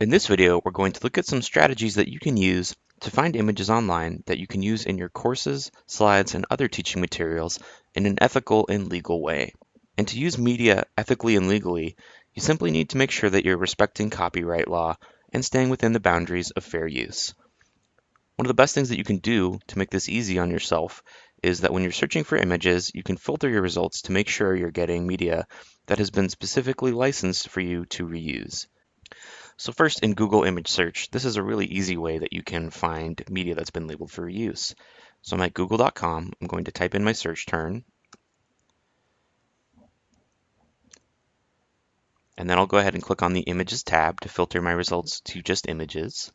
In this video, we're going to look at some strategies that you can use to find images online that you can use in your courses, slides, and other teaching materials in an ethical and legal way. And to use media ethically and legally, you simply need to make sure that you're respecting copyright law and staying within the boundaries of fair use. One of the best things that you can do to make this easy on yourself is that when you're searching for images, you can filter your results to make sure you're getting media that has been specifically licensed for you to reuse. So first in Google image search, this is a really easy way that you can find media that's been labeled for reuse. So I'm at google.com, I'm going to type in my search term, and then I'll go ahead and click on the images tab to filter my results to just images.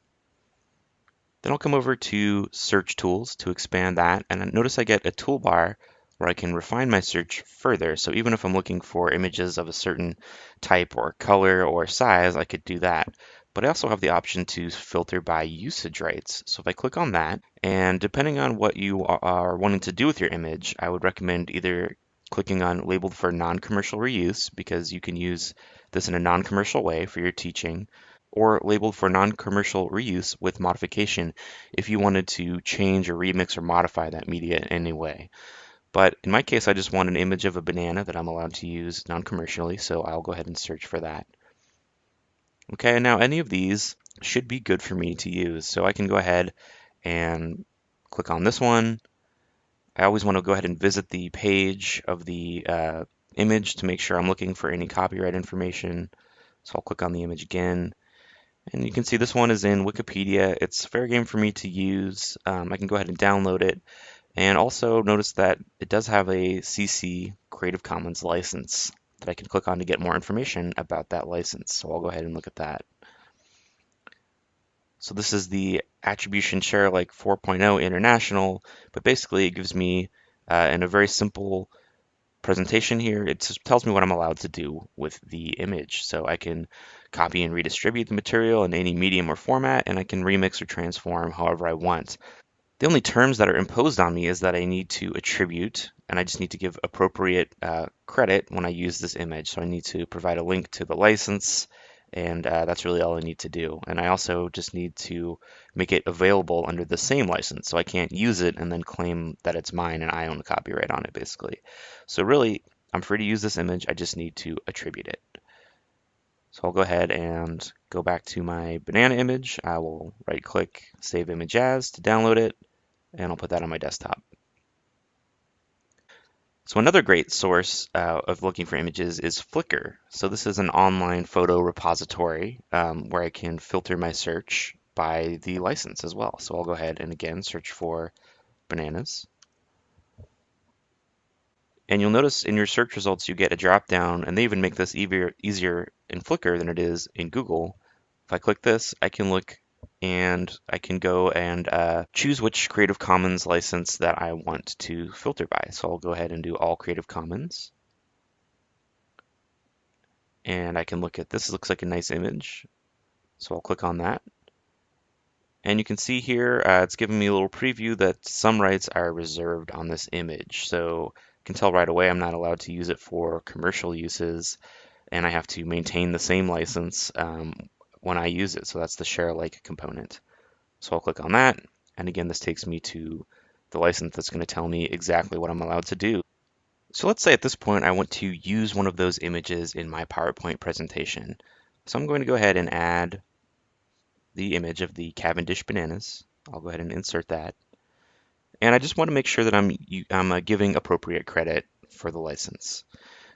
Then I'll come over to search tools to expand that and notice I get a toolbar where I can refine my search further. So even if I'm looking for images of a certain type or color or size, I could do that. But I also have the option to filter by usage rights. So if I click on that, and depending on what you are wanting to do with your image, I would recommend either clicking on labeled for non-commercial reuse because you can use this in a non-commercial way for your teaching or labeled for non-commercial reuse with modification if you wanted to change or remix or modify that media in any way. But in my case, I just want an image of a banana that I'm allowed to use non-commercially, so I'll go ahead and search for that. Okay, now any of these should be good for me to use. So I can go ahead and click on this one. I always want to go ahead and visit the page of the uh, image to make sure I'm looking for any copyright information. So I'll click on the image again. And you can see this one is in Wikipedia. It's fair game for me to use. Um, I can go ahead and download it. And also notice that it does have a CC Creative Commons license that I can click on to get more information about that license. So I'll go ahead and look at that. So this is the Attribution Share like 4.0 International, but basically it gives me uh, in a very simple presentation here, it just tells me what I'm allowed to do with the image. So I can copy and redistribute the material in any medium or format, and I can remix or transform however I want. The only terms that are imposed on me is that I need to attribute, and I just need to give appropriate uh, credit when I use this image. So I need to provide a link to the license, and uh, that's really all I need to do. And I also just need to make it available under the same license. So I can't use it and then claim that it's mine and I own the copyright on it, basically. So really, I'm free to use this image. I just need to attribute it. So I'll go ahead and go back to my banana image. I will right click, save image as to download it, and I'll put that on my desktop. So another great source uh, of looking for images is Flickr. So this is an online photo repository um, where I can filter my search by the license as well. So I'll go ahead and again search for bananas. And you'll notice in your search results, you get a drop down and they even make this easier, easier in Flickr than it is in Google. If I click this, I can look and I can go and uh, choose which Creative Commons license that I want to filter by. So I'll go ahead and do all Creative Commons. And I can look at this, looks like a nice image. So I'll click on that. And you can see here, uh, it's giving me a little preview that some rights are reserved on this image. So can tell right away I'm not allowed to use it for commercial uses and I have to maintain the same license um, when I use it. So that's the share alike component. So I'll click on that. And again, this takes me to the license that's going to tell me exactly what I'm allowed to do. So let's say at this point I want to use one of those images in my PowerPoint presentation. So I'm going to go ahead and add the image of the Cavendish bananas. I'll go ahead and insert that. And I just want to make sure that I'm, I'm uh, giving appropriate credit for the license.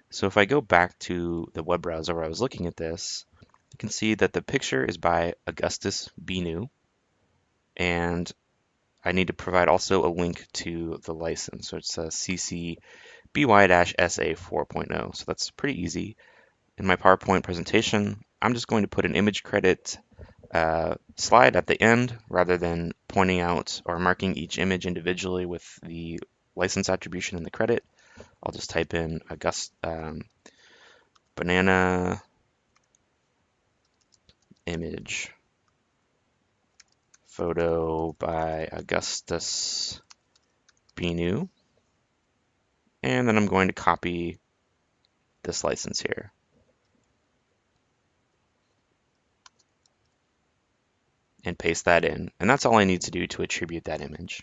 So if I go back to the web browser where I was looking at this, you can see that the picture is by Augustus Binu. And I need to provide also a link to the license. So it's a CC BY-SA 4.0. So that's pretty easy. In my PowerPoint presentation, I'm just going to put an image credit uh, slide at the end rather than pointing out or marking each image individually with the license attribution and the credit. I'll just type in August um, banana image photo by Augustus Binu. And then I'm going to copy this license here. And paste that in. And that's all I need to do to attribute that image.